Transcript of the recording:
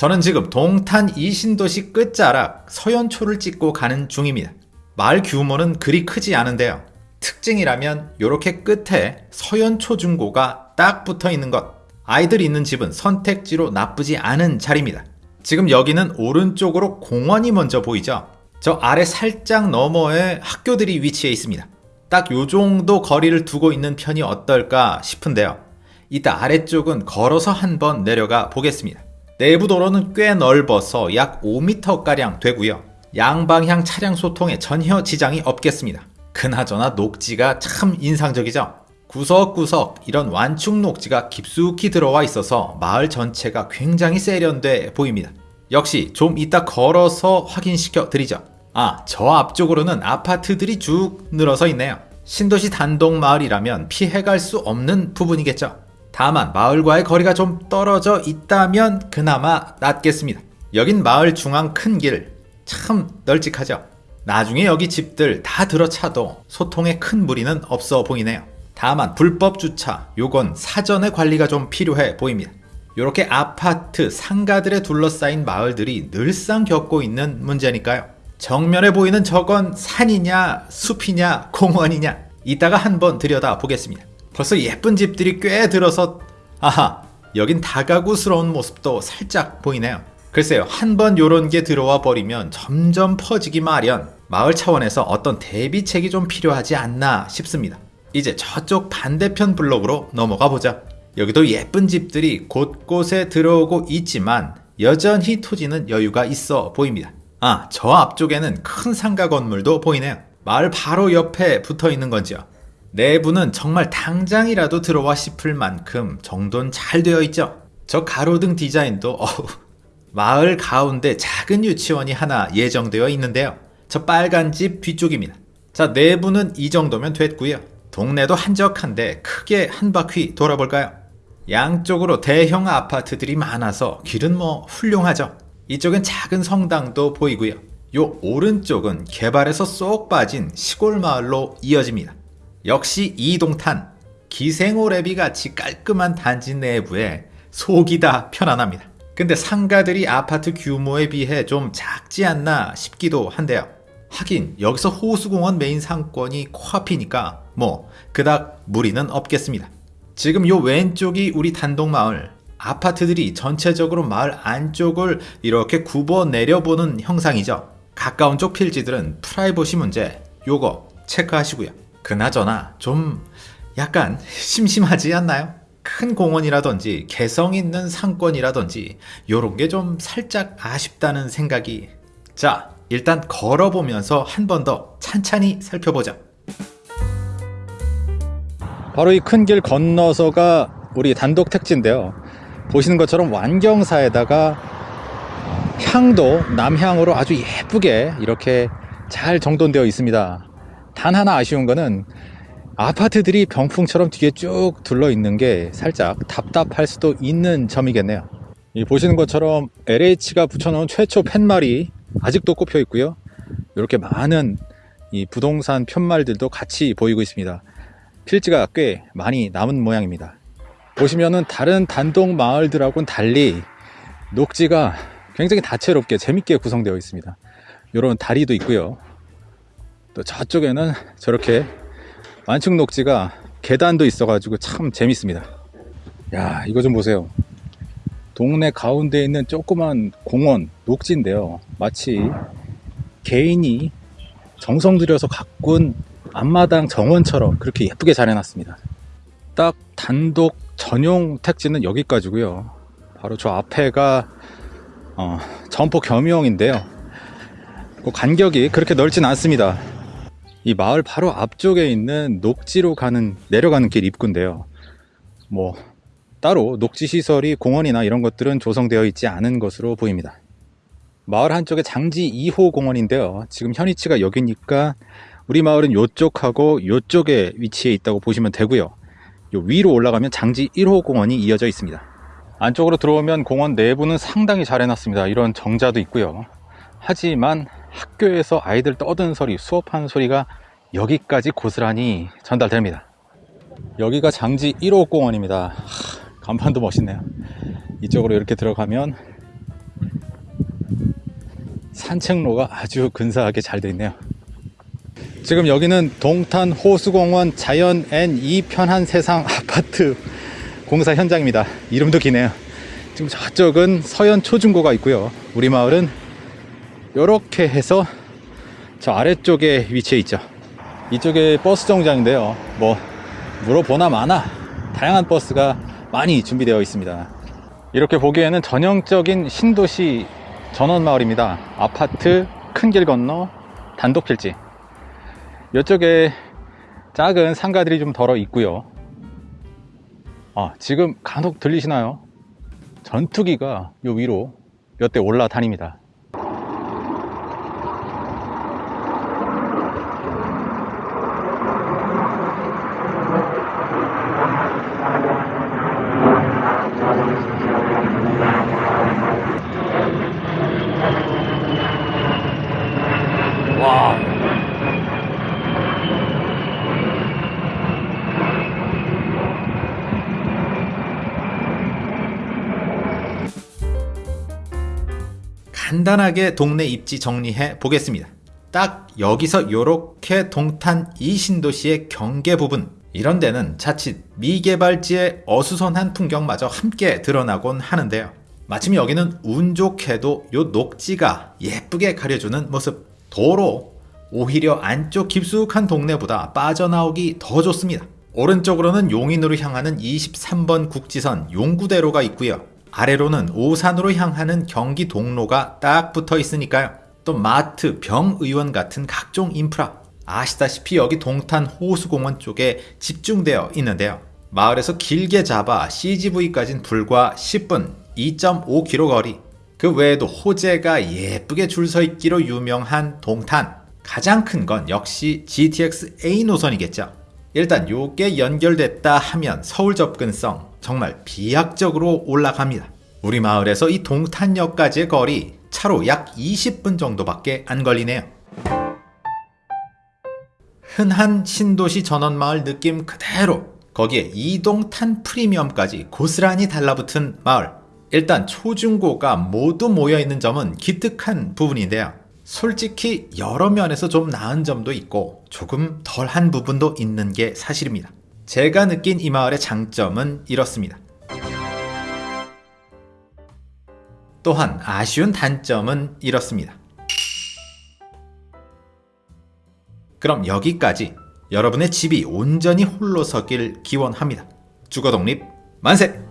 저는 지금 동탄 이신도시 끝자락 서현초를 찍고 가는 중입니다. 마을 규모는 그리 크지 않은데요. 특징이라면 이렇게 끝에 서현초 중고가 딱 붙어 있는 것. 아이들 있는 집은 선택지로 나쁘지 않은 자리입니다. 지금 여기는 오른쪽으로 공원이 먼저 보이죠? 저 아래 살짝 너머에 학교들이 위치해 있습니다. 딱 요 정도 거리를 두고 있는 편이 어떨까 싶은데요. 이따 아래쪽은 걸어서 한번 내려가 보겠습니다. 내부 도로는 꽤 넓어서 약 5m가량 되고요. 양방향 차량 소통에 전혀 지장이 없겠습니다. 그나저나 녹지가 참 인상적이죠? 구석구석 이런 완충 녹지가 깊숙이 들어와 있어서 마을 전체가 굉장히 세련돼 보입니다. 역시 좀 이따 걸어서 확인시켜 드리죠. 아, 저 앞쪽으로는 아파트들이 쭉 늘어서 있네요. 신도시 단독 마을이라면 피해갈 수 없는 부분이겠죠. 다만 마을과의 거리가 좀 떨어져 있다면 그나마 낫겠습니다. 여긴 마을 중앙 큰 길, 참 널찍하죠. 나중에 여기 집들 다 들어차도 소통에 큰 무리는 없어 보이네요. 다만 불법 주차, 요건 사전에 관리가 좀 필요해 보입니다. 이렇게 아파트, 상가들에 둘러싸인 마을들이 늘상 겪고 있는 문제니까요. 정면에 보이는 저건 산이냐, 숲이냐, 공원이냐, 이따가 한번 들여다 보겠습니다. 벌써 예쁜 집들이 꽤 들어서, 아하, 여긴 다가구스러운 모습도 살짝 보이네요. 글쎄요, 한 번 요런 게 들어와 버리면 점점 퍼지기 마련, 마을 차원에서 어떤 대비책이 좀 필요하지 않나 싶습니다. 이제 저쪽 반대편 블록으로 넘어가 보자. 여기도 예쁜 집들이 곳곳에 들어오고 있지만 여전히 토지는 여유가 있어 보입니다. 아, 저 앞쪽에는 큰 상가 건물도 보이네요. 마을 바로 옆에 붙어 있는 건지요. 내부는 정말 당장이라도 들어와 싶을 만큼 정돈 잘 되어 있죠. 저 가로등 디자인도 어우, 마을 가운데 작은 유치원이 하나 예정되어 있는데요. 저 빨간 집 뒤쪽입니다. 자, 내부는 이 정도면 됐고요. 동네도 한적한데 크게 한 바퀴 돌아볼까요? 양쪽으로 대형 아파트들이 많아서 길은 뭐 훌륭하죠. 이쪽은 작은 성당도 보이고요. 요 오른쪽은 개발에서 쏙 빠진 시골 마을로 이어집니다. 역시 이동탄 기생오래비 같이 깔끔한 단지 내부에 속이 다 편안합니다. 근데 상가들이 아파트 규모에 비해 좀 작지 않나 싶기도 한데요. 하긴 여기서 호수공원 메인 상권이 코앞이니까 뭐 그닥 무리는 없겠습니다. 지금 요 왼쪽이 우리 단독마을 아파트들이 전체적으로 마을 안쪽을 이렇게 굽어 내려보는 형상이죠. 가까운 쪽 필지들은 프라이버시 문제 요거 체크하시고요. 그나저나 좀 약간 심심하지 않나요? 큰 공원이라든지 개성 있는 상권이라든지 요런 게 좀 살짝 아쉽다는 생각이. 자 일단 걸어보면서 한 번 더 찬찬히 살펴보자 바로 이 큰 길 건너서가 우리 단독 택지인데요. 보시는 것처럼 완경사에다가 향도 남향으로 아주 예쁘게 이렇게 잘 정돈되어 있습니다 단 하나 아쉬운 거는 아파트들이 병풍처럼 뒤에 쭉 둘러 있는 게 살짝 답답할 수도 있는 점이겠네요. 이 보시는 것처럼 LH가 붙여놓은 최초 팻말이 아직도 꼽혀 있고요. 이렇게 많은 이 부동산 편말들도 같이 보이고 있습니다. 필지가 꽤 많이 남은 모양입니다. 보시면은 다른 단독 마을들하고는 달리 녹지가 굉장히 다채롭게 재밌게 구성되어 있습니다. 이런 다리도 있고요. 또 저쪽에는 저렇게 완충 녹지가 계단도 있어 가지고 참 재밌습니다. 야 이거 좀 보세요. 동네 가운데 있는 조그만 공원 녹지인데요. 마치 개인이 정성 들여서 가꾼 앞마당 정원처럼 그렇게 예쁘게 잘 해놨습니다. 딱 단독 전용 택지는 여기까지고요. 바로 저 앞에가 어, 점포 겸용인데요. 그 간격이 그렇게 넓진 않습니다 이 마을 바로 앞쪽에 있는 녹지로 가는 내려가는 길 입구인데요. 뭐 따로 녹지 시설이 공원이나 이런 것들은 조성되어 있지 않은 것으로 보입니다. 마을 한쪽에 장지 2호 공원인데요. 지금 현위치가 여기니까 우리 마을은 요쪽하고 요쪽에 위치해 있다고 보시면 되고요. 요 위로 올라가면 장지 1호 공원이 이어져 있습니다. 안쪽으로 들어오면 공원 내부는 상당히 잘 해놨습니다. 이런 정자도 있고요. 하지만 학교에서 아이들 떠드는 소리, 수업하는 소리가 여기까지 고스란히 전달됩니다. 여기가 장지 1호 공원입니다. 하, 간판도 멋있네요. 이쪽으로 이렇게 들어가면 산책로가 아주 근사하게 잘돼 있네요. 지금 여기는 동탄 호수공원 자연 N2 편한 세상 아파트 공사 현장입니다. 이름도 기네요. 지금 저쪽은 서현 초중고가 있고요. 우리 마을은 이렇게 해서 저 아래쪽에 위치해 있죠. 이쪽에 버스 정장인데요. 뭐 물어보나 마나 다양한 버스가 많이 준비되어 있습니다. 이렇게 보기에는 전형적인 신도시 전원 마을입니다. 아파트 큰 길 건너 단독 필지. 이쪽에 작은 상가들이 좀 덜어 있고요. 아, 지금 간혹 들리시나요? 전투기가 요 위로 몇 대 올라다닙니다. 간단하게 동네 입지 정리해 보겠습니다. 딱 여기서 이렇게 동탄 이 신도시의 경계 부분 이런 데는 자칫 미개발지의 어수선한 풍경마저 함께 드러나곤 하는데요. 마침 여기는 운 좋게도 요 녹지가 예쁘게 가려주는 모습 도로 오히려 안쪽 깊숙한 동네보다 빠져나오기 더 좋습니다. 오른쪽으로는 용인으로 향하는 23번 국지선 용구대로가 있고요. 아래로는 오산으로 향하는 경기 동로가 딱 붙어 있으니까요. 또 마트, 병의원 같은 각종 인프라. 아시다시피 여기 동탄 호수공원 쪽에 집중되어 있는데요. 마을에서 길게 잡아 CGV까진 불과 10분, 2.5km 거리. 그 외에도 호재가 예쁘게 줄 서 있기로 유명한 동탄. 가장 큰 건 역시 GTX A 노선이겠죠. 일단 요게 연결됐다 하면 서울 접근성 정말 비약적으로 올라갑니다. 우리 마을에서 이 동탄역까지의 거리 차로 약 20분 정도밖에 안 걸리네요. 흔한 신도시 전원마을 느낌 그대로 거기에 이동탄 프리미엄까지 고스란히 달라붙은 마을 일단 초중고가 모두 모여있는 점은 기특한 부분인데요 솔직히 여러 면에서 좀 나은 점도 있고 조금 덜한 부분도 있는 게 사실입니다 제가 느낀 이 마을의 장점은 이렇습니다 또한 아쉬운 단점은 이렇습니다 그럼 여기까지 여러분의 집이 온전히 홀로 서길 기원합니다. 주거 독립 만세!